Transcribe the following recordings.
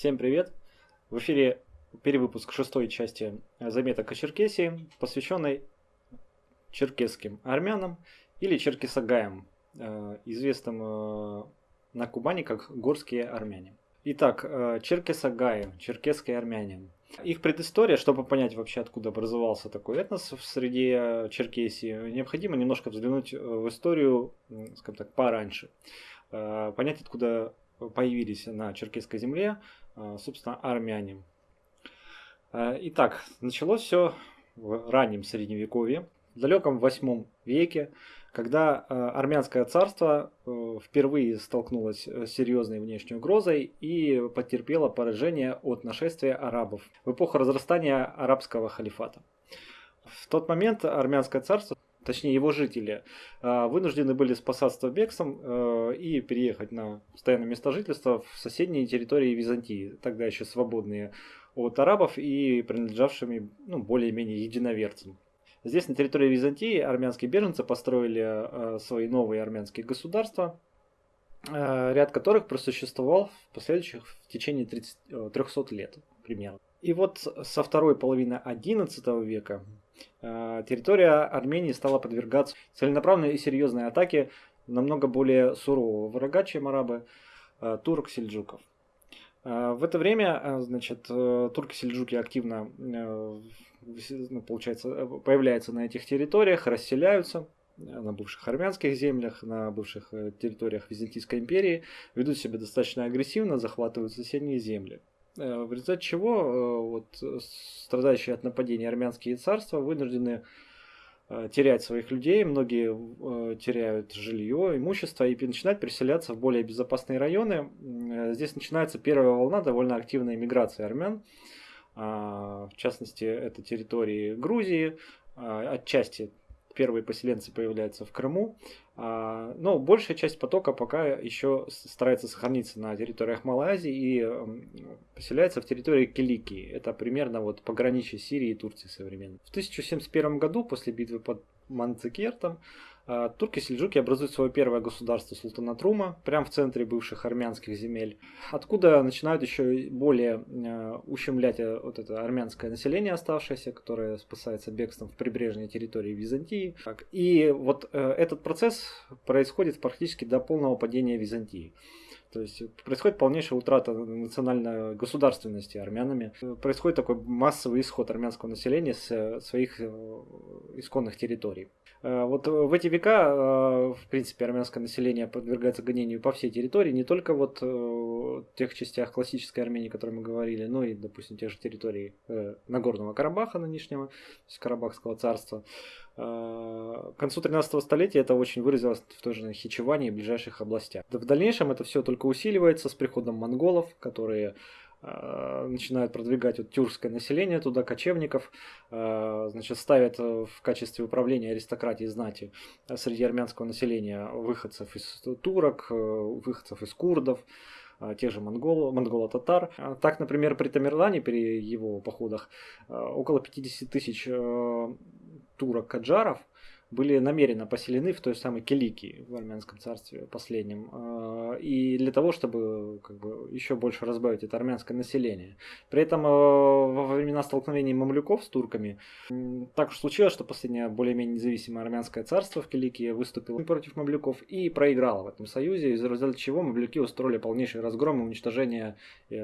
Всем привет! В эфире перевыпуск шестой части заметок о Черкесии, посвященной черкесским армянам или черкесагаям, э, известным э, на Кубани как горские армяне. Итак, э, черкесагаи, черкесские армяне. Их предыстория, чтобы понять вообще, откуда образовался такой этнос в среде Черкесии, необходимо немножко взглянуть в историю, скажем так, пораньше. Понять, откуда появились на черкесской земле собственно, армяне. А, итак, началось все в раннем средневековье, в далеком восьмом веке, когда а, армянское царство э, впервые столкнулось с серьезной внешней угрозой и потерпело поражение от нашествия арабов в эпоху разрастания арабского халифата. В тот момент армянское царство точнее его жители, а, вынуждены были спасаться бегством э, и переехать на постоянное место жительства в соседние территории Византии, тогда еще свободные от арабов и принадлежавшими ну, более-менее единоверцам. Здесь, на территории Византии, армянские беженцы построили э, свои новые армянские государства, э, ряд которых просуществовал в последующих в течение 30, 300 лет примерно. И вот со второй половины XI века территория Армении стала подвергаться целенаправленной и серьезной атаке намного более сурового врага, чем арабы, э, турок-сельджуков. Э, в это время, значит, турки-сельджуки активно, ну, получается, появляются на этих территориях, расселяются на бывших армянских землях, на бывших территориях Византийской империи, ведут себя достаточно агрессивно, захватывают соседние земли. Э, в результате чего э, вот, страдающие от нападений армянские царства вынуждены э, терять своих людей, многие теряют жилье, имущество и начинают переселяться в более безопасные районы. Здесь начинается первая волна довольно активной миграции армян. А, в частности, это территории Грузии, а, отчасти первые поселенцы появляются в Крыму, а, но большая часть потока пока еще старается сохраниться на территориях Малой Азии и поселяется в территории Киликии. Это примерно вот пограничье Сирии и Турции современной. В 1071 году, после битвы под Манцикертом, турки-сельджуки образуют свое первое государство султанат Рума, прямо в центре бывших армянских земель, откуда начинают еще более а, ущемлять э, вот это армянское население оставшееся, которое спасается бегством в прибрежной территории Византии. И вот э, этот процесс происходит практически до полного падения Византии. То есть происходит полнейшая утрата национальной государственности армянами. Происходит такой массовый исход армянского населения с э, своих исконных территорий. Э, вот э, в эти века, э, в принципе, армянское население подвергается гонению по всей территории, не только вот тех частях классической Армении, о которой мы говорили, но и, допустим, тех же территорий Нагорного Карабаха нынешнего, то есть Карабахского царства. К концу 13 столетия это очень выразилось в той же Хичеване и ближайших областях. В дальнейшем это все только усиливается с приходом монголов, которые Э, начинают продвигать вот тюркское население туда, кочевников, э, значит, ставят э, в качестве управления аристократии знати среди армянского населения выходцев из турок, выходцев из курдов, тех же монголо, монголо-татар. Так, например, при Тамерлане, при его походах, около 50 тысяч турок-каджаров были намеренно поселены в той самой Киликии в армянском царстве последнем. А, и для того, чтобы как бы, еще больше разбавить это армянское население. При этом а, во времена столкновений мамлюков с турками так уж случилось, что последнее более-менее независимое армянское царство в Киликии выступило против мамлюков и проиграло в этом союзе, из-за результата чего мамлюки устроили полнейший разгром и уничтожение э,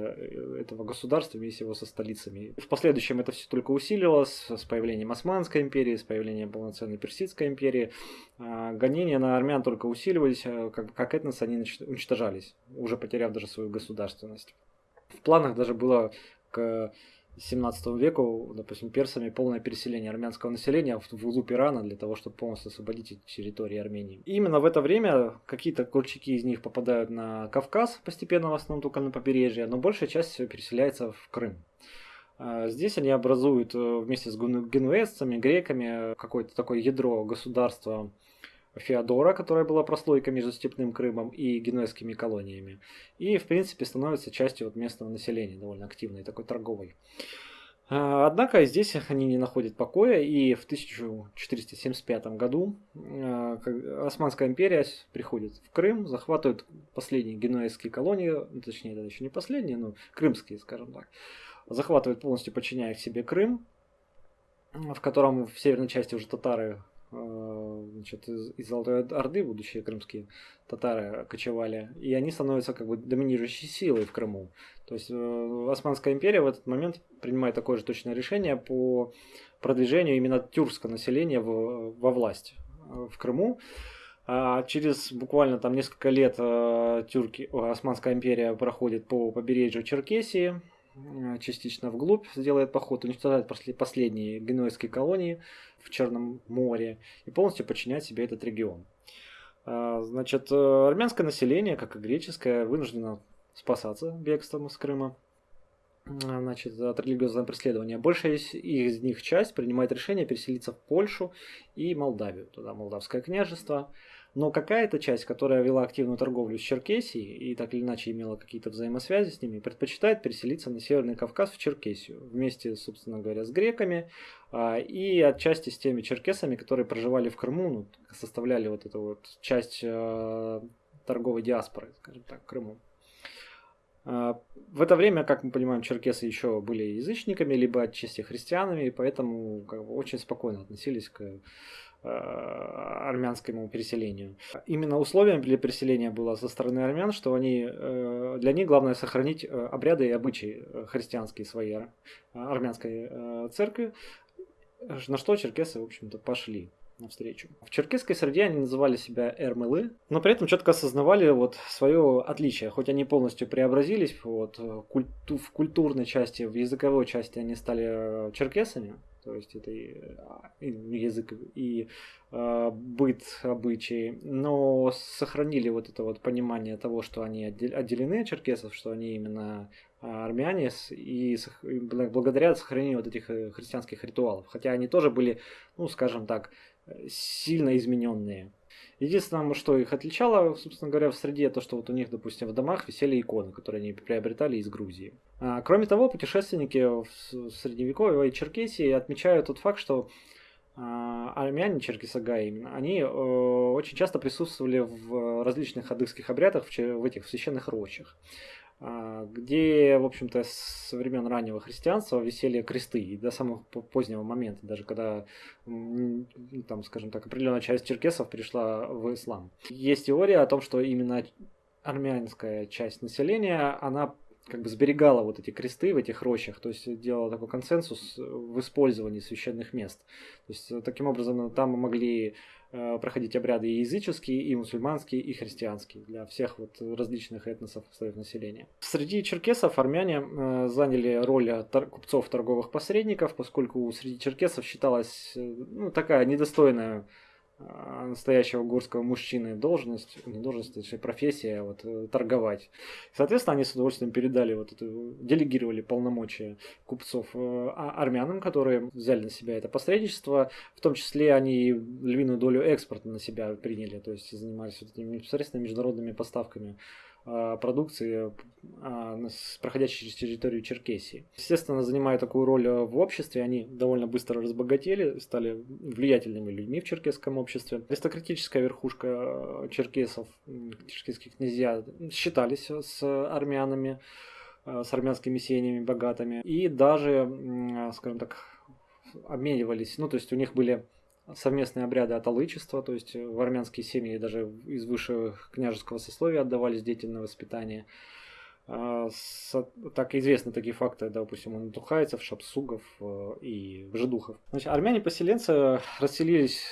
этого государства вместе его со столицами. В последующем это все только усилилось с появлением Османской империи, с появлением полноценной персидской Российской империи а, гонения на армян только усиливались, а, как, как этнос они уничтожались, уже потеряв даже свою государственность. В планах даже было к 17 веку, допустим, персами полное переселение армянского населения в глубь Ирана для того, чтобы полностью освободить эти территории Армении. И именно в это время какие-то курчаки из них попадают на Кавказ, постепенно в основном только на побережье, но большая часть переселяется в Крым. А, здесь они образуют э, вместе с генуэзцами, греками какое-то такое ядро государства Феодора, которое было прослойкой между Степным Крымом и генуэзскими колониями. И, в принципе, становится частью вот местного населения, довольно активной, такой торговой. А, однако здесь они не находят покоя, и в 1475 году а, Османская империя приходит в Крым, захватывает последние генуэзские колонии, точнее, это еще не последние, но крымские, скажем так, захватывает полностью, подчиняя к себе Крым, в котором в северной части уже татары а, значит, из, из Золотой Орды, будущие крымские татары, кочевали, и они становятся как бы доминирующей силой в Крыму. То есть э, Османская империя в этот момент принимает такое же точное решение по продвижению именно тюркского населения в, во власть э, в Крыму. А через буквально там несколько лет э, тюрки, Османская империя проходит по побережью Черкесии, частично вглубь сделает поход, уничтожает последние генуэзские колонии в Черном море и полностью подчиняет себе этот регион. А, значит, армянское население, как и греческое, вынуждено спасаться бегством из Крыма значит, от религиозного преследования. Большая из них часть принимает решение переселиться в Польшу и Молдавию, туда Молдавское княжество. Но какая-то часть, которая вела активную торговлю с Черкесией и так или иначе имела какие-то взаимосвязи с ними, предпочитает переселиться на Северный Кавказ в Черкесию вместе, собственно говоря, с греками а, и отчасти с теми черкесами, которые проживали в Крыму, ну, составляли вот эту вот часть а, торговой диаспоры, скажем так, Крыму. А, в это время, как мы понимаем, черкесы еще были язычниками, либо отчасти христианами, и поэтому как бы, очень спокойно относились к армянскому переселению. Именно условием для переселения было со стороны армян, что они, э, для них главное сохранить э, обряды и обычаи э, христианские своей армянской церкви, на что черкесы, в общем-то, пошли навстречу. В черкесской среде они называли себя эрмылы, но при этом четко осознавали вот свое отличие. Хоть они полностью преобразились вот, культу, в культурной части, в языковой части они стали черкесами, то есть это и, и язык и э, быт, обычаи, но сохранили вот это вот понимание того, что они отделены от черкесов, что они именно армяне, и благодаря сохранению вот этих э, христианских ритуалов. Хотя они тоже были, ну, скажем так, сильно измененные. Единственное, что их отличало, собственно говоря, в среде, то, что вот у них, допустим, в домах висели иконы, которые они приобретали из Грузии. А, кроме того, путешественники в Средневековье и Черкесии отмечают тот факт, что а, армяне, черкесагай именно, они э, очень часто присутствовали в различных адыгских обрядах в, в этих священных рощах. А, где, в общем-то, со времен раннего христианства висели кресты, и до самого позднего момента, даже когда, там, скажем так, определенная часть черкесов пришла в ислам. Есть теория о том, что именно армянская часть населения, она как бы сберегала вот эти кресты в этих рощах, то есть делала такой консенсус в использовании священных мест. То есть таким образом там могли Э, проходить обряды и языческие, и мусульманские, и христианские для всех вот различных этносов слоев населения. Среди черкесов армяне э, заняли роль купцов торговых посредников, поскольку среди черкесов считалась э, ну, такая недостойная настоящего горского мужчины должность, не должность, точнее профессия, вот, э, торговать. Соответственно, они с удовольствием передали вот эту, делегировали полномочия купцов э, а, армянам, которые взяли на себя это посредничество, в том числе они львиную долю экспорта на себя приняли, то есть занимались вот этими непосредственно международными поставками а, продукции, а, проходящей через территорию Черкесии. Естественно, занимая такую роль а, в обществе, они довольно быстро разбогатели, стали влиятельными людьми в черкесском обществе. Аристократическая верхушка черкесов, черкесских князья, считались с армянами, с армянскими семьями богатыми, и даже, скажем так, обменивались, ну, то есть у них были совместные обряды аталычества, то есть в армянские семьи даже из высшего княжеского сословия отдавались дети на воспитание. А, так известны такие факты, допустим, у натухайцев, шапсугов э, и жидухов. Значит, армяне-поселенцы расселились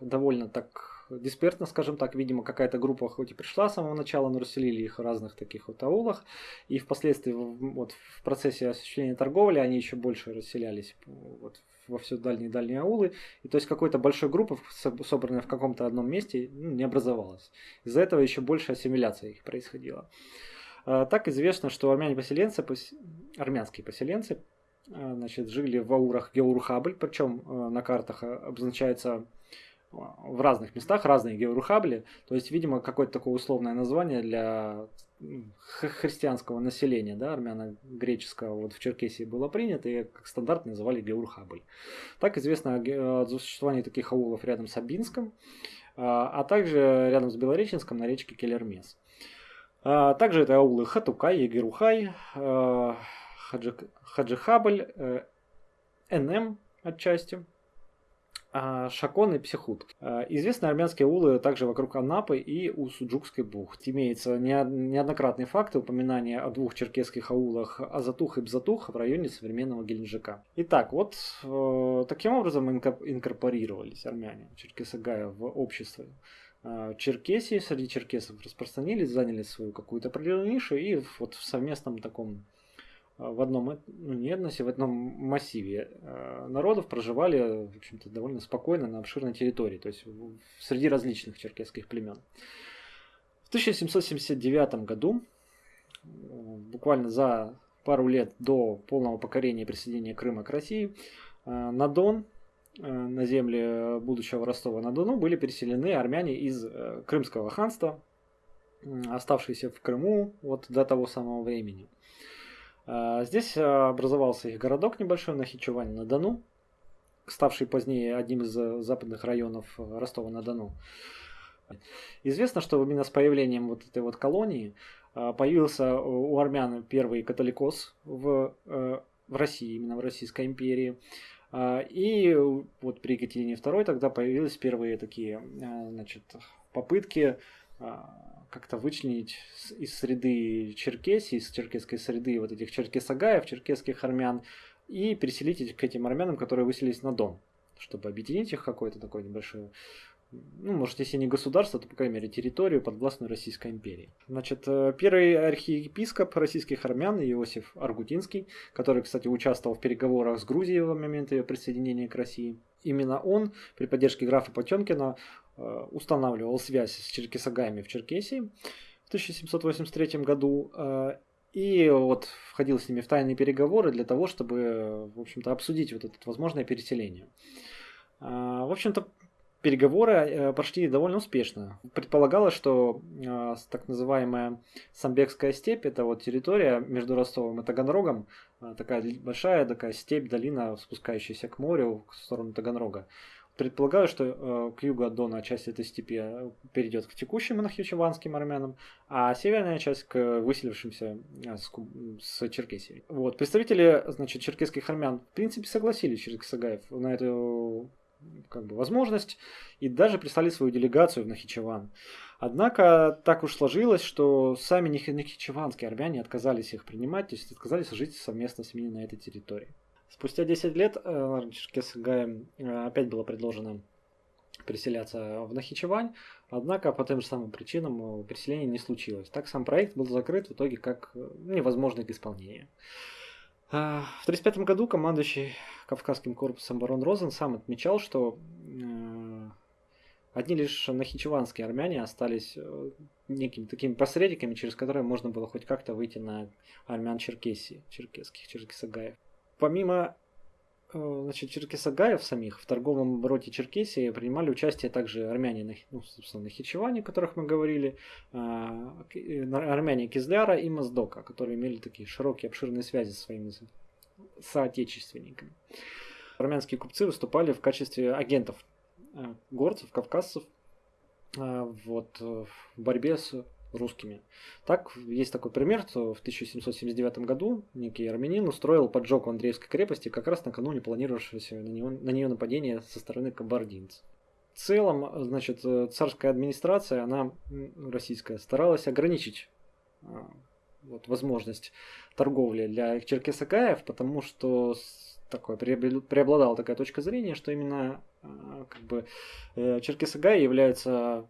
довольно так диспертно, скажем так, видимо, какая-то группа хоть и пришла с самого начала, но расселили их в разных таких вот аулах, и впоследствии вот в процессе осуществления торговли они еще больше расселялись вот во все дальние-дальние аулы, и то есть какой-то большой группы, собранной в каком-то одном месте, ну, не образовалась. Из-за этого еще больше ассимиляция их происходила. А, так известно, что армяне-поселенцы, армянские поселенцы, а, значит, жили в аурах Геурхабль, причем а, на картах обозначается в разных местах разные георухабли. То есть, видимо, какое-то такое условное название для христианского населения, да, армяно-греческого, вот в Черкесии было принято и как стандарт называли геурхабль. Так известно о существовании таких аулов рядом с Абинском, а, а также рядом с Белореченском на речке Келермес. А, также это аулы Хатукай, Егерухай, а, Хаджихабль, э, НМ отчасти, Шакон и Психут. Известны армянские улы также вокруг Анапы и у Суджукской бухты. Имеются неоднократные факты упоминания о двух черкесских аулах Азатух и Бзатух в районе современного Геленджика. Итак, вот э, таким образом инкорпорировались армяне Черкесагая в общество. Черкесии среди черкесов распространились, заняли свою какую-то определенную нишу и вот в совместном таком а, в одном, ну не этносе, в одном массиве а, народов проживали, в общем-то, довольно спокойно на обширной территории, то есть среди различных черкесских племен. В 1779 году, буквально за пару лет до полного покорения и присоединения Крыма к России, на Дон, на земле будущего Ростова-на-Дону были переселены армяне из э, Крымского ханства, оставшиеся в Крыму вот до того самого времени. А, здесь а, образовался их городок небольшой на Дону, ставший позднее одним из э, западных районов э, Ростова-на-Дону. Известно, что именно с появлением вот этой вот колонии а, появился у армян первый католикос в, э, в России, именно в Российской империи. И вот при Екатерине II тогда появились первые такие значит, попытки как-то вычленить из среды Черкесии, из черкесской среды вот этих черкесагаев, черкесских армян, и переселить их к этим армянам, которые выселились на Дон, чтобы объединить их какое-то такое небольшое ну, может, если не государство, то, по крайней мере, территорию подвластную Российской империи. Значит, э, первый архиепископ российских армян Иосиф Аргутинский, который, кстати, участвовал в переговорах с Грузией в момент ее присоединения к России, именно он при поддержке графа Потемкина устанавливал связь с черкесагаями в Черкесии в 1783 году э, и вот входил с ними в тайные переговоры для того, чтобы, в общем-то, обсудить вот это возможное переселение. Э, в общем-то, переговоры прошли довольно успешно. Предполагалось, что так называемая Самбекская степь, это вот территория между Ростовом и Таганрогом, такая большая такая степь, долина, спускающаяся к морю в сторону Таганрога, Предполагаю, что э, к югу от Дона часть этой степи э, перейдет к текущим нахичеванским армянам, а северная часть к выселившимся э, с, с Черкесии. Вот. Представители значит, черкесских армян в принципе согласились через Кисагаев на эту как бы, возможность и даже прислали свою делегацию в Нахичеван. Однако так уж сложилось, что сами нахичеванские армяне отказались их принимать, то есть отказались жить совместно с ними на этой территории. Спустя 10 лет э, Черкесгае э, опять было предложено переселяться в Нахичевань, однако по тем же самым причинам э, переселение не случилось. Так сам проект был закрыт в итоге как невозможный к исполнению. В 1935 году командующий Кавказским корпусом барон Розен сам отмечал, что одни лишь нахичеванские армяне остались некими такими посредниками, через которые можно было хоть как-то выйти на армян Черкесии, черкесских, черкесагаев. Помимо э, значит, черкесагаев самих в торговом обороте Черкесии принимали участие также армяне, ну, собственно, Нахичеване, о которых мы говорили, а, армяне Кизляра и Моздока, которые имели такие широкие, обширные связи со своими соотечественниками. Армянские купцы выступали в качестве агентов э, горцев, кавказцев э, вот, в борьбе с русскими. Так, есть такой пример, что в 1779 году некий армянин устроил поджог в Андреевской крепости как раз накануне планировавшегося на, него, на нее нападения со стороны кабардинцев. В целом, значит, царская администрация, она российская, старалась ограничить а, вот, возможность торговли для черкесакаев, потому что такое преобладала такая точка зрения, что именно а, как бы э, черкесагаи являются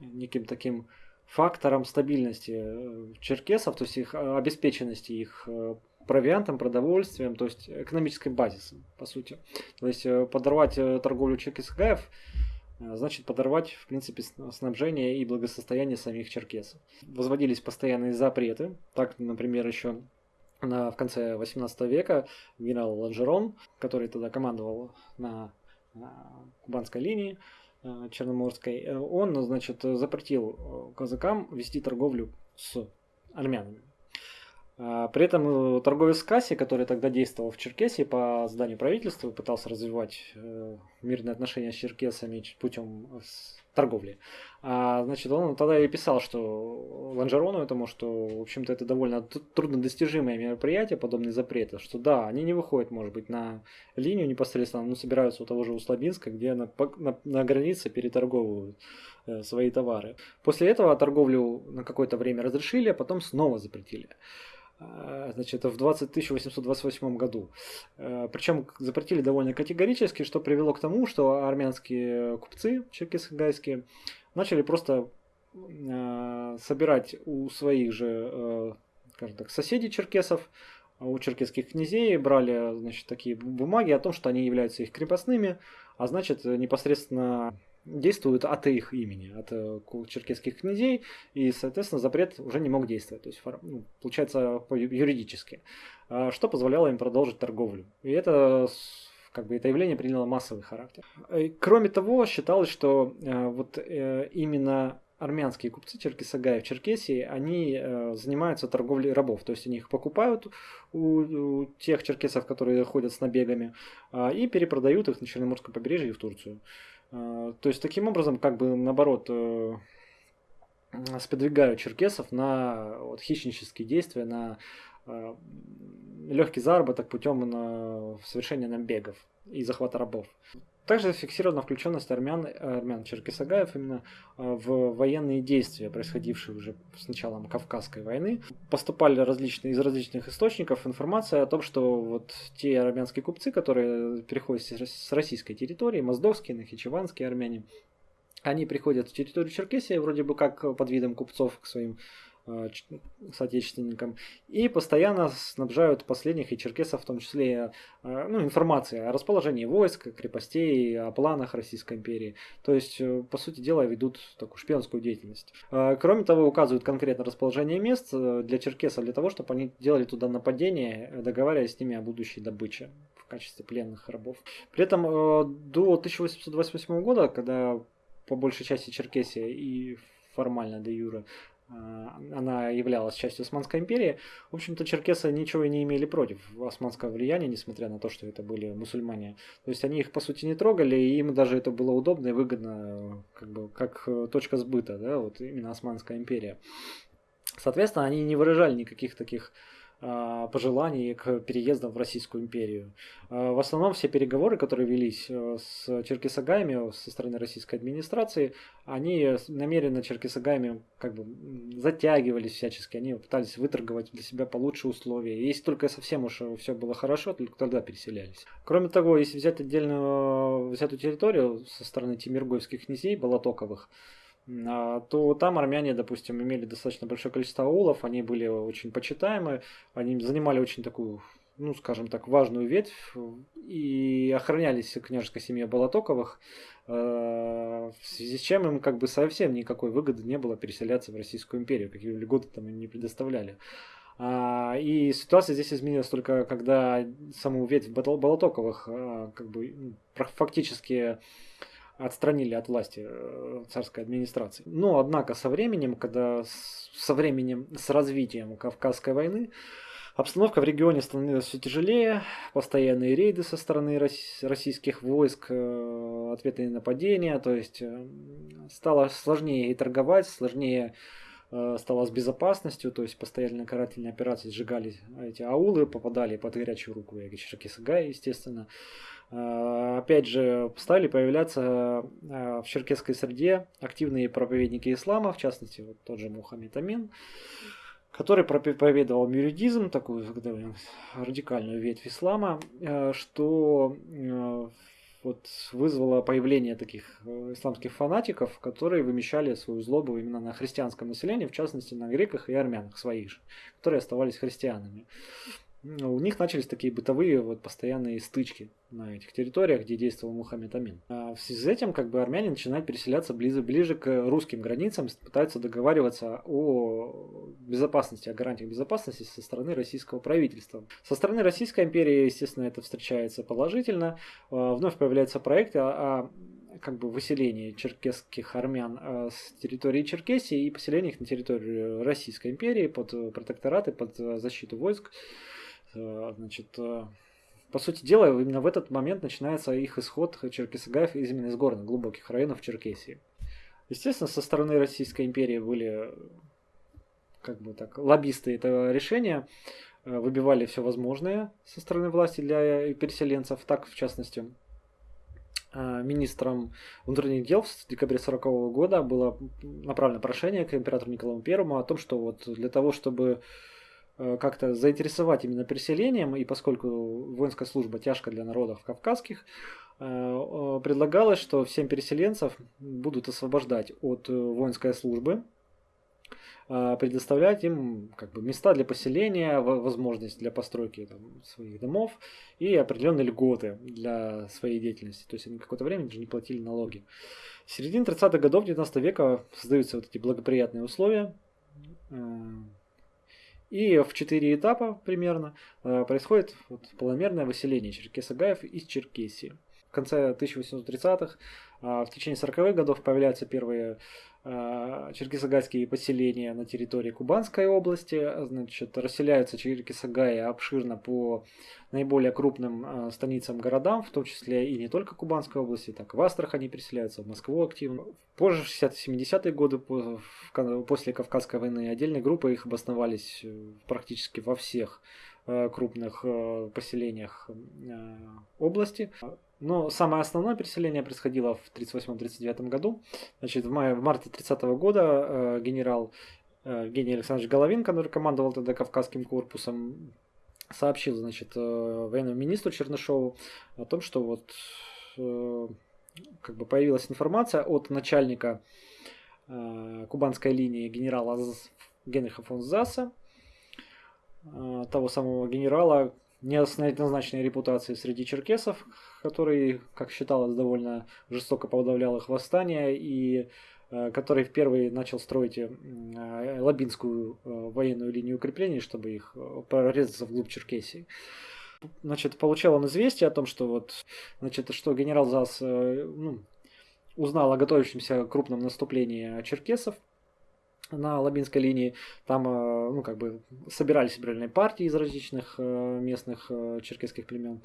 неким таким фактором стабильности э, черкесов, то есть их э, обеспеченности их э, провиантом, продовольствием, то есть экономическим базисом, по сути. То есть подорвать торговлю черкесгаев значит подорвать, в принципе, снабжение и благосостояние самих черкесов. Возводились постоянные запреты. Так, например, еще на, в конце 18 века генерал Ланжерон, который тогда командовал на, на кубанской линии, Черноморской, он, значит, запретил казакам вести торговлю с армянами. А, при этом э, торговец Касси, который тогда действовал в Черкесии по зданию правительства, пытался развивать э, мирные отношения с черкесами путем э, торговли. А, значит, он тогда и писал, что Ланжерону этому, что, в общем-то, это довольно труднодостижимое мероприятие, подобные запреты, что да, они не выходят, может быть, на линию непосредственно, но собираются у того же Услабинска, где на, на, на границе переторговывают свои товары. После этого торговлю на какое-то время разрешили, а потом снова запретили. А, значит, в 20, 1828 году. А, Причем запретили довольно категорически, что привело к тому, что армянские купцы черкесские начали просто а, собирать у своих же, скажем так, соседей черкесов, у черкесских князей брали значит, такие бумаги о том, что они являются их крепостными, а значит непосредственно действуют от их имени, от э, черкесских князей, и, соответственно, запрет уже не мог действовать, то есть, ну, получается, юридически, а, что позволяло им продолжить торговлю. И это как бы это явление приняло массовый характер. И, кроме того, считалось, что э, вот э, именно армянские купцы Черкесагая в Черкесии, они э, занимаются торговлей рабов. То есть они их покупают у, у тех черкесов, которые ходят с набегами, э, и перепродают их на Черноморском побережье и в Турцию. А, то есть таким образом, как бы наоборот, э, сподвигают черкесов на вот, хищнические действия, на э, легкий заработок путем совершения набегов и захвата рабов. Также зафиксирована включенность армян, армян Черкесагаев именно а, в военные действия, происходившие уже с началом Кавказской войны. Поступали различные, из различных источников информация о том, что вот те армянские купцы, которые переходят с российской территории, моздовские, нахичеванские армяне, они приходят в территорию Черкесии вроде бы как под видом купцов к своим Э, соотечественникам и постоянно снабжают последних и черкесов в том числе э, ну, информацией о расположении войск, крепостей, о планах Российской империи. То есть, э, по сути дела, ведут такую шпионскую деятельность. Кроме того, указывают конкретно расположение мест для черкесов для того, чтобы они делали туда нападение, договариваясь с ними о будущей добыче в качестве пленных рабов. При этом до 1828 года, когда по большей части Черкесия и формально де юра а, она являлась частью Османской империи, в общем-то, черкесы ничего и не имели против османского влияния, несмотря на то, что это были мусульмане. То есть они их, по сути, не трогали, и им даже это было удобно и выгодно, как бы, как э, точка сбыта, да, вот именно Османская империя. Соответственно, они не выражали никаких таких а, пожеланий к переездам в Российскую империю. А, в основном все переговоры, которые велись э, с черкесагаями со стороны российской администрации, они намеренно черкесагаями как бы затягивались всячески, они пытались выторговать для себя получше условия. Если только совсем уж все было хорошо, только тогда переселялись. Кроме того, если взять отдельную взятую территорию со стороны тимиргойских князей, Болотоковых, а, то там армяне, допустим, имели достаточно большое количество аулов, они были очень почитаемы, они занимали очень такую, ну, скажем так, важную ветвь и охранялись княжеской семье Болотоковых, а, в связи с чем им как бы совсем никакой выгоды не было переселяться в Российскую империю, какие льготы там им не предоставляли. А, и ситуация здесь изменилась только когда саму ветвь Болотоковых как бы ну, фактически отстранили от власти э, царской администрации. Но, однако, со временем, когда со временем, с развитием Кавказской войны, Обстановка в регионе становилась все тяжелее, постоянные рейды со стороны российских войск, э, ответные нападения, то есть э, стало сложнее и торговать, сложнее стало с безопасностью, то есть постоянные карательные операции сжигали эти аулы, попадали под горячую руку Ягичеркисагая, естественно. А, опять же, стали появляться а, в черкесской среде активные проповедники ислама, в частности, вот тот же Мухаммед Амин, который проповедовал мюридизм, такую радикальную ветвь ислама, а, что вот вызвало появление таких э, исламских фанатиков, которые вымещали свою злобу именно на христианском населении, в частности на греках и армянах своих же, которые оставались христианами у них начались такие бытовые вот постоянные стычки на этих территориях, где действовал Мухаммед Амин. А в связи с этим как бы армяне начинают переселяться ближе, ближе к русским границам, пытаются договариваться о безопасности, о гарантиях безопасности со стороны российского правительства. Со стороны Российской империи, естественно, это встречается положительно. А, вновь появляются проекты о как бы выселение черкесских армян э, с территории Черкесии и поселение их на территории Российской империи под протектораты, под защиту войск. Значит, по сути дела, именно в этот момент начинается их исход черкесагаев именно из горных глубоких районов Черкесии. Естественно, со стороны Российской империи были как бы так лоббисты этого решения, выбивали все возможное со стороны власти для переселенцев, так в частности Э, министром внутренних дел в декабре 1940 года было направлено прошение к императору Николаю I о том, что вот для того, чтобы э, как-то заинтересовать именно переселением, и поскольку воинская служба тяжка для народов кавказских, э, предлагалось, что всем переселенцев будут освобождать от воинской службы, предоставлять им как бы, места для поселения, возможность для постройки там, своих домов и определенные льготы для своей деятельности. То есть они какое-то время даже не платили налоги. В середине 30-х годов 19 века создаются вот эти благоприятные условия. А, и в четыре этапа примерно а, происходит вот полномерное выселение черкесагаев из Черкесии. В конце 1830-х, в течение 40-х годов появляются первые Э, черкесагайские поселения на территории Кубанской области. Значит, расселяются черкесагаи обширно по наиболее крупным э, станицам городам, в том числе и не только Кубанской области, так в Астрахани переселяются, в Москву активно. Позже, в 60-70-е годы, после Кавказской войны, отдельные группы их обосновались э, практически во всех крупных поселениях области. Но самое основное переселение происходило в 1938-1939 году. Значит, в, мае, в марте 30 года э, генерал э, Александрович Головин, который командовал тогда Кавказским корпусом, сообщил значит, э, военному министру Чернышову о том, что вот э, как бы появилась информация от начальника э, кубанской линии генерала Генриха фон Заса, э, того самого генерала, неоднозначной репутации среди черкесов, который, как считалось, довольно жестоко подавлял их восстание и э, который впервые начал строить э, Лабинскую э, военную линию укреплений, чтобы их прорезаться вглубь Черкесии. Значит, получал он известие о том, что вот, значит, что генерал ЗАС ну, узнал о готовящемся крупном наступлении черкесов, на Лабинской линии. Там, ну, как бы собирались собирательные партии из различных местных черкесских племен.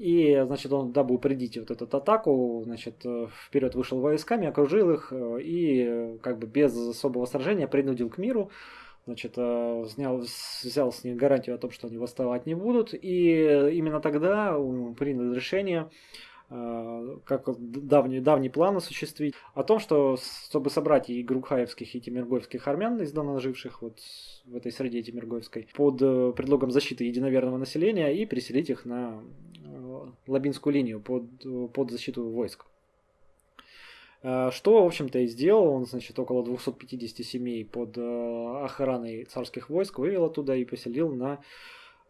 И, значит, он, дабы упредить вот эту атаку, значит, вперед вышел войсками, окружил их и, как бы, без особого сражения принудил к миру. Значит, взял, взял с них гарантию о том, что они восставать не будут. И именно тогда принял решение Э, как давний, давний план осуществить, о том, что чтобы собрать и грукхаевских, и тимиргоевских армян, издавна живших вот в этой среде тимиргоевской, под э, предлогом защиты единоверного населения и переселить их на э, Лабинскую линию под, под защиту войск. Что, в общем-то, и сделал. Он, значит, около 250 семей под охраной царских войск вывел оттуда и поселил на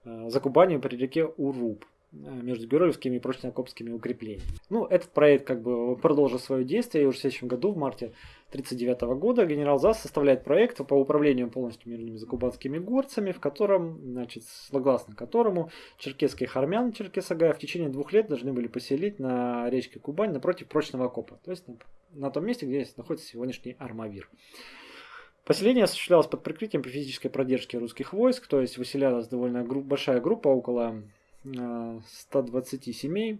Закубанию при реке Уруб. Э, между Георгиевскими и прочно-окопскими укреплениями. Ну, этот проект как бы продолжил свое действие, и уже в следующем году, в марте 1939 года, генерал ЗАС составляет проект по управлению полностью мирными закубанскими горцами, в котором, значит, согласно которому черкесских армян Черкесагая в течение двух лет должны были поселить на речке Кубань напротив прочного окопа, то есть на, на том месте, где находится сегодняшний Армавир. Поселение осуществлялось под прикрытием физической продержки русских войск, то есть выселялась довольно групп, большая группа, около 120 э, семей,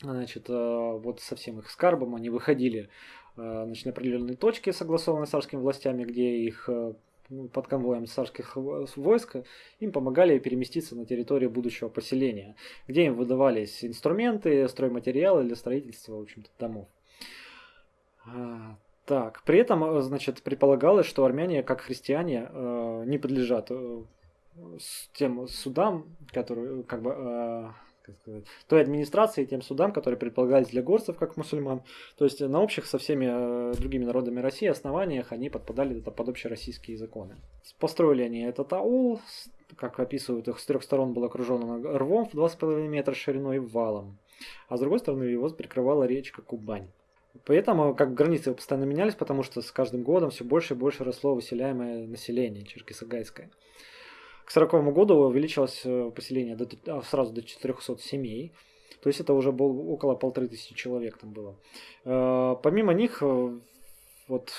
значит, э, вот со всем их скарбом они выходили э, значит, на определенные точки, согласованные с царскими властями, где их ну, под конвоем царских войск им помогали переместиться на территорию будущего поселения, где им выдавались инструменты, стройматериалы для строительства, в общем-то, домов. Так, при этом, значит, предполагалось, что армяне, как христиане, не подлежат с тем судам, которые как бы э, как сказать, той администрации, тем судам, которые предполагались для горцев как мусульман. То есть на общих со всеми э, другими народами России основаниях они подпадали под общероссийские законы. Построили они этот аул, как описывают их, с трех сторон был окружен рвом в 2,5 метра шириной и валом, а с другой стороны его прикрывала речка Кубань. Поэтому как границы постоянно менялись, потому что с каждым годом все больше и больше росло выселяемое население черкесагайское. К 1940 году увеличилось э, поселение до, а, сразу до 400 семей. То есть это уже было около полторы тысячи человек там было. Помимо них, вот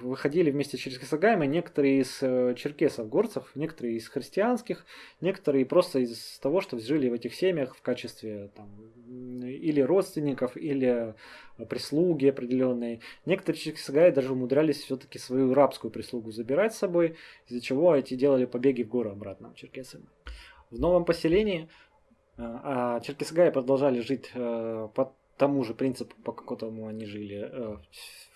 выходили вместе через Кисагаем, некоторые из э, черкесов, горцев, некоторые из христианских, некоторые просто из того, что жили в этих семьях в качестве там, или родственников, или прислуги определенной. Некоторые черкесагаи даже умудрялись все-таки свою рабскую прислугу забирать с собой, из-за чего эти делали побеги в горы обратно черкесами. В новом поселении э, а черкесагаи продолжали жить э, под тому же принципу, по которому они жили э,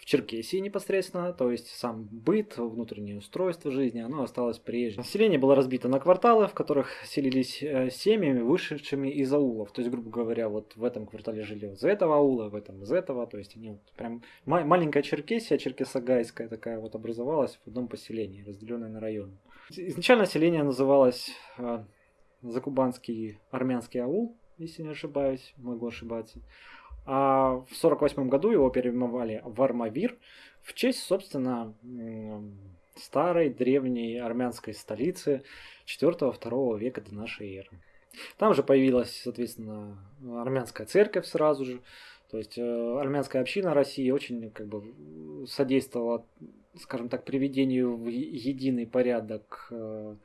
Черкесии непосредственно, то есть сам быт, внутреннее устройство жизни, оно осталось прежним. Население было разбито на кварталы, в которых селились э, семьями, вышедшими из аулов. То есть, грубо говоря, вот в этом квартале жили из этого аула, в этом из этого. То есть, они вот прям маленькая Черкесия, Черкесогайская такая вот образовалась в одном поселении, разделенная на районы. Изначально население называлось э, Закубанский армянский аул, если не ошибаюсь, могу ошибаться. А в 1948 году его переименовали в Армавир в честь, собственно, старой древней армянской столицы 4-2 века до нашей эры. Там же появилась, соответственно, армянская церковь сразу же. То есть э, армянская община России очень как бы содействовала, скажем так, приведению в единый порядок э,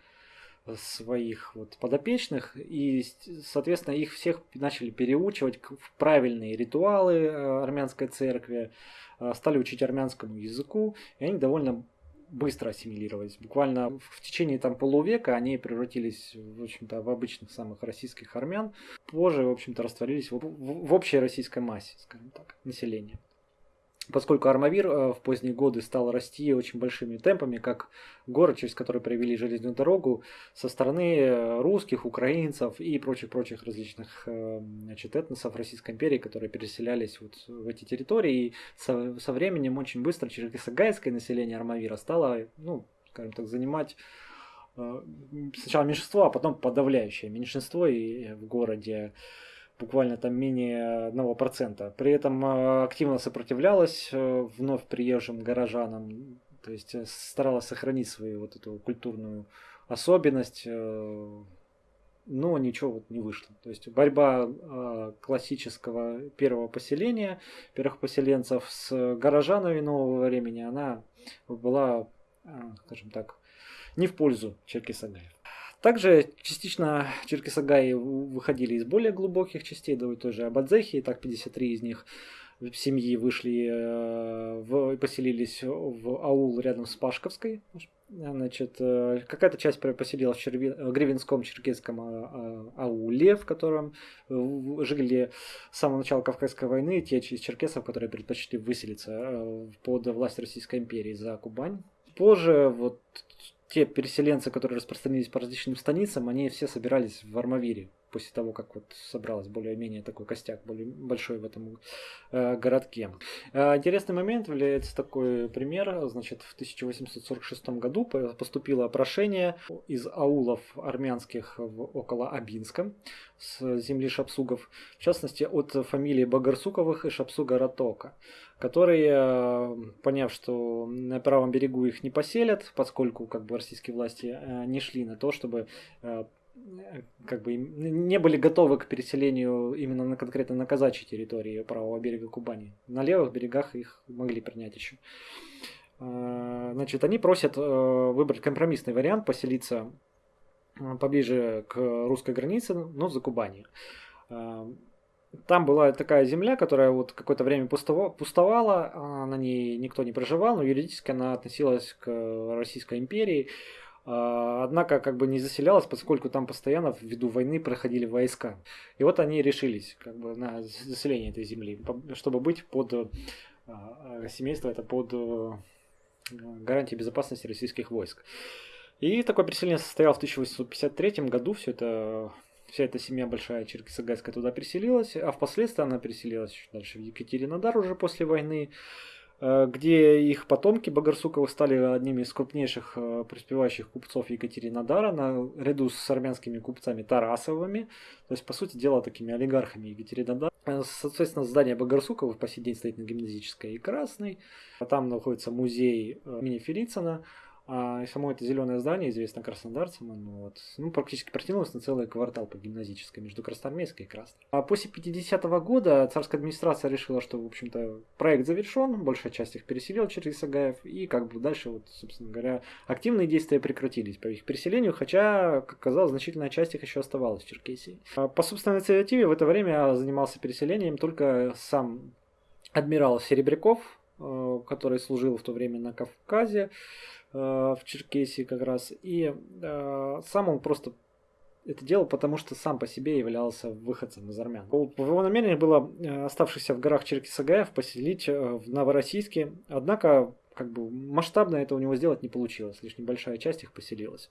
своих вот подопечных, и, соответственно, их всех начали переучивать в правильные ритуалы э, армянской церкви, э, стали учить армянскому языку, и они довольно быстро ассимилировались. Буквально в течение там полувека они превратились, в общем-то, в обычных самых российских армян. Позже, в общем-то, растворились в, в, в общей российской массе, скажем так, населения поскольку Армавир э, в поздние годы стал расти очень большими темпами, как город, через который провели железную дорогу, со стороны э, русских, украинцев и прочих-прочих различных э, значит, этносов Российской империи, которые переселялись вот в эти территории. И со, со временем очень быстро черкесогайское население Армавира стало, ну, скажем так, занимать сначала меньшинство, а потом подавляющее меньшинство и в городе буквально там менее 1%. При этом э, активно сопротивлялась э, вновь приезжим горожанам, то есть э, старалась сохранить свою вот эту культурную особенность, но ничего вот не вышло. То есть борьба классического первого поселения, первых поселенцев с горожанами нового времени, она была, скажем так, не в пользу Черкесагаев. Также частично Черкесагаи выходили из более глубоких частей, да, той же Абадзехи, так 53 из них в семьи вышли, э, в, поселились в аул рядом с Пашковской. Значит, э, какая-то часть поселилась в Черви... Гривенском черкесском а, а, ауле, в котором жили с самого начала Кавказской войны те из черкесов, которые предпочли выселиться э, под власть Российской империи за Кубань. Позже вот те переселенцы, которые распространились по различным станицам, они все собирались в Армавире после того, как вот собралось более-менее такой костяк более большой в этом э, городке. Э, интересный момент является такой пример. Значит, в 1846 году поступило прошение из аулов армянских в, около Абинска с земли шапсугов, в частности от фамилии Багарсуковых и Шапсуга Ратока, которые, э, поняв, что на правом берегу их не поселят, поскольку как бы российские власти э, не шли на то, чтобы э, как бы не были готовы к переселению именно на конкретно на казачьей территории правого берега Кубани. На левых берегах их могли принять еще. Значит, они просят выбрать компромиссный вариант, поселиться поближе к русской границе, но за Кубани. Там была такая земля, которая вот какое-то время пустовала, а на ней никто не проживал, но юридически она относилась к Российской империи. А, однако как бы не заселялась, поскольку там постоянно ввиду войны проходили войска. И вот они решились как бы на заселение этой земли, чтобы быть под а, семейство это под гарантией безопасности российских войск. И такое переселение состоялось в 1853 году. Все это, вся эта семья большая черкесогайская туда переселилась, а впоследствии она переселилась дальше в Екатеринодар уже после войны. Э, где их потомки Багарсуковых стали одними из крупнейших э, преуспевающих купцов Екатеринодара, наряду с армянскими купцами Тарасовыми, то есть, по сути дела, такими олигархами Екатеринодара. Э, соответственно, здание Багарсуковых по сей день стоит на Гимназической и Красной. Там находится музей имени Фелицина. А само это зеленое здание, известно краснодарцам, оно вот, ну, практически протянулось на целый квартал по гимназической между Красноармейской и Красной. А после 50-го года царская администрация решила, что, в общем-то, проект завершен, большая часть их переселил через Сагаев, и как бы дальше, вот, собственно говоря, активные действия прекратились по их переселению, хотя, как казалось, значительная часть их еще оставалась в Черкесии. А по собственной инициативе в это время занимался переселением только сам адмирал Серебряков, э, который служил в то время на Кавказе, в Черкесии как раз. И э, сам он просто это делал, потому что сам по себе являлся выходцем из армян. Его намерении было оставшихся в горах Черкесагаев поселить в Новороссийске, однако как бы масштабно это у него сделать не получилось, лишь небольшая часть их поселилась.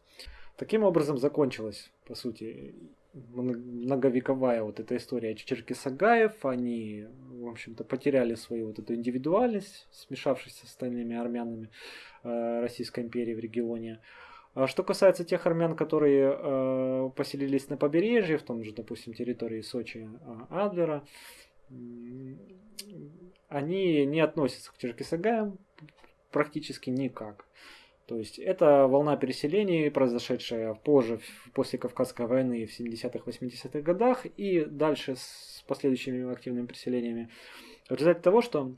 Таким образом закончилась, по сути, многовековая вот эта история Черкесагаев, они, в общем-то, потеряли свою вот эту индивидуальность, смешавшись с остальными армянами э, Российской империи в регионе. А что касается тех армян, которые э, поселились на побережье, в том же, допустим, территории Сочи, э, Адлера, они не относятся к Черкесагаям практически никак. То есть это волна переселений, произошедшая позже, после Кавказской войны в 70-х, 80-х годах и дальше с последующими активными переселениями. В результате того, что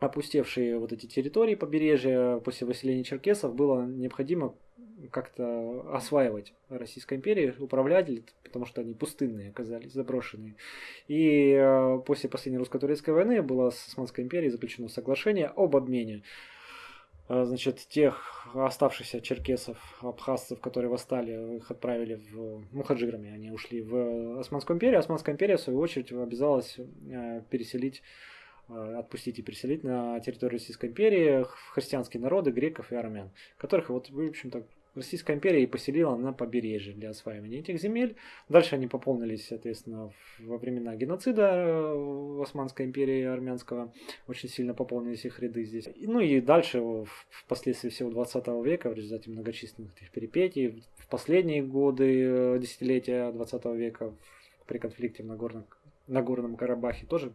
опустевшие вот эти территории побережья после выселения черкесов было необходимо как-то осваивать Российской империи, управлять, потому что они пустынные оказались, заброшенные. И э, после последней русско-турецкой войны было с Османской империей заключено соглашение об обмене значит, тех оставшихся черкесов, абхазцев, которые восстали, их отправили в мухаджирами, они ушли в Османскую империю. Османская империя, в свою очередь, обязалась э, переселить, э, отпустить и переселить на территорию Российской империи христианские народы, греков и армян, которых, вот, в общем-то, Российская империя и поселила на побережье для осваивания этих земель. Дальше они пополнились, соответственно, во времена геноцида э, Османской империи армянского. Очень сильно пополнились их ряды здесь. Ну и дальше, впоследствии всего 20 века, в результате многочисленных этих перипетий, в последние годы, э, десятилетия 20 века, при конфликте в Нагорном, Нагорном Карабахе, тоже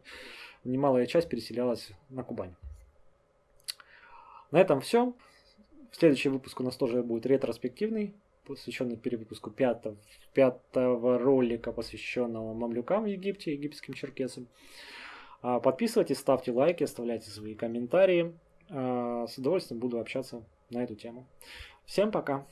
немалая часть переселялась на Кубань. На этом все. Следующий выпуск у нас тоже будет ретроспективный, посвященный перевыпуску пятого, пятого ролика, посвященного мамлюкам в Египте, египетским черкесам. А, подписывайтесь, ставьте лайки, оставляйте свои комментарии. А, с удовольствием буду общаться на эту тему. Всем пока!